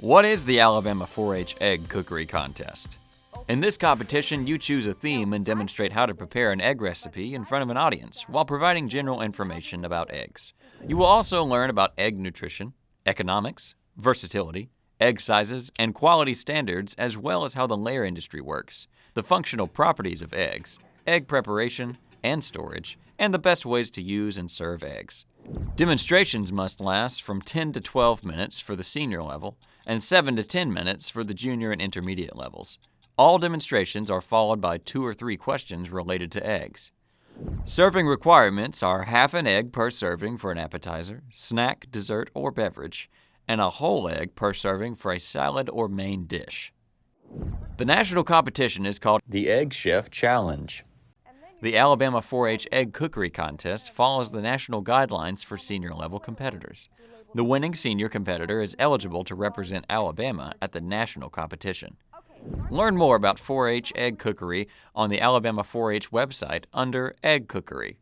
What is the Alabama 4-H Egg Cookery Contest? In this competition, you choose a theme and demonstrate how to prepare an egg recipe in front of an audience while providing general information about eggs. You will also learn about egg nutrition, economics, versatility, egg sizes, and quality standards, as well as how the layer industry works, the functional properties of eggs, egg preparation and storage, and the best ways to use and serve eggs. Demonstrations must last from 10 to 12 minutes for the senior level and 7 to 10 minutes for the junior and intermediate levels. All demonstrations are followed by two or three questions related to eggs. Serving requirements are half an egg per serving for an appetizer, snack, dessert, or beverage, and a whole egg per serving for a salad or main dish. The national competition is called the Egg Chef Challenge. The Alabama 4-H Egg Cookery Contest follows the national guidelines for senior level competitors. The winning senior competitor is eligible to represent Alabama at the national competition. Learn more about 4-H egg cookery on the Alabama 4-H website under Egg Cookery.